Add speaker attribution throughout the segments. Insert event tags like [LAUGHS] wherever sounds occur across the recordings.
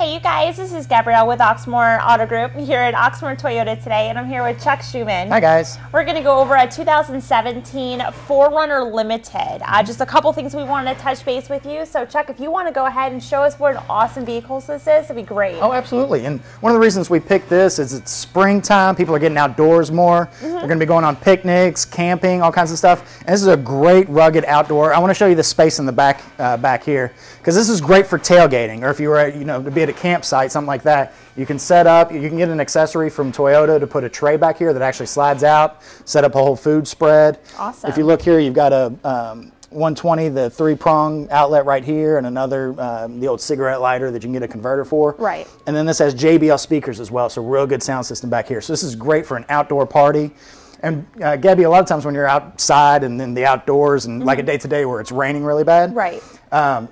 Speaker 1: Hey, you guys, this is Gabrielle with Oxmoor Auto Group here at Oxmoor Toyota today, and I'm here with Chuck Schumann.
Speaker 2: Hi, guys.
Speaker 1: We're going to go over a 2017 4Runner Limited. Uh, just a couple things we wanted to touch base with you. So, Chuck, if you want to go ahead and show us what an awesome vehicle this is, it'd be great.
Speaker 2: Oh, absolutely. And one of the reasons we picked this is it's springtime. People are getting outdoors more. Mm -hmm. They're going to be going on picnics, camping, all kinds of stuff. And this is a great rugged outdoor. I want to show you the space in the back uh, back here because this is great for tailgating or if you were, you know, to be at a campsite, something like that. You can set up, you can get an accessory from Toyota to put a tray back here that actually slides out, set up a whole food spread.
Speaker 1: Awesome.
Speaker 2: If you look here, you've got a um, 120, the three prong outlet right here, and another, um, the old cigarette lighter that you can get a converter for.
Speaker 1: Right.
Speaker 2: And then this has JBL speakers as well, so real good sound system back here. So this is great for an outdoor party. And uh, Gabby, a lot of times when you're outside and in the outdoors and mm -hmm. like a day today where it's raining really bad,
Speaker 1: right?
Speaker 2: Um,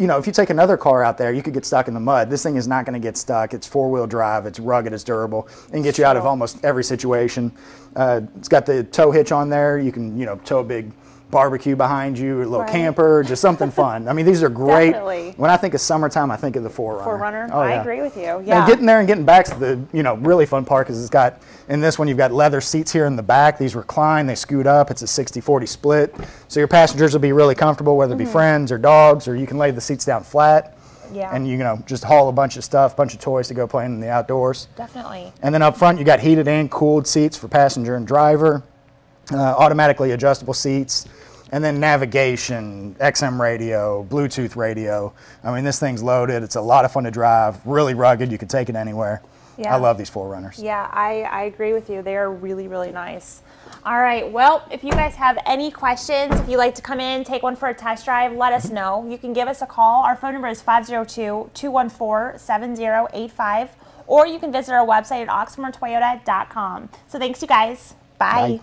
Speaker 2: you know, if you take another car out there, you could get stuck in the mud. This thing is not going to get stuck. It's four-wheel drive. It's rugged. It's durable. and get you out of almost every situation. Uh, it's got the tow hitch on there. You can, you know, tow a big barbecue behind you, a little right. camper, just something fun. I mean, these are [LAUGHS] great.
Speaker 1: Definitely.
Speaker 2: When I think of summertime, I think of the 4Runner.
Speaker 1: 4Runner, oh, yeah. I agree with you. Yeah.
Speaker 2: And getting there and getting back to the, you know, really fun part because it's got, in this one, you've got leather seats here in the back. These recline, they scoot up. It's a 60-40 split. So your passengers will be really comfortable, whether it be mm -hmm. friends or dogs, or you can lay the seats down flat.
Speaker 1: Yeah.
Speaker 2: And you know, just haul a bunch of stuff, a bunch of toys to go playing in the outdoors.
Speaker 1: Definitely.
Speaker 2: And then up front, you got heated and cooled seats for passenger and driver, uh, automatically adjustable seats and then navigation, XM radio, Bluetooth radio. I mean, this thing's loaded. It's a lot of fun to drive, really rugged. You can take it anywhere. Yeah. I love these 4Runners.
Speaker 1: Yeah, I, I agree with you. They are really, really nice. All right, well, if you guys have any questions, if you'd like to come in, take one for a test drive, let us know. You can give us a call. Our phone number is 502-214-7085, or you can visit our website at oxmoortoyota.com. So thanks, you guys. Bye. Bye.